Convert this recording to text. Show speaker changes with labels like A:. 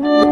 A: you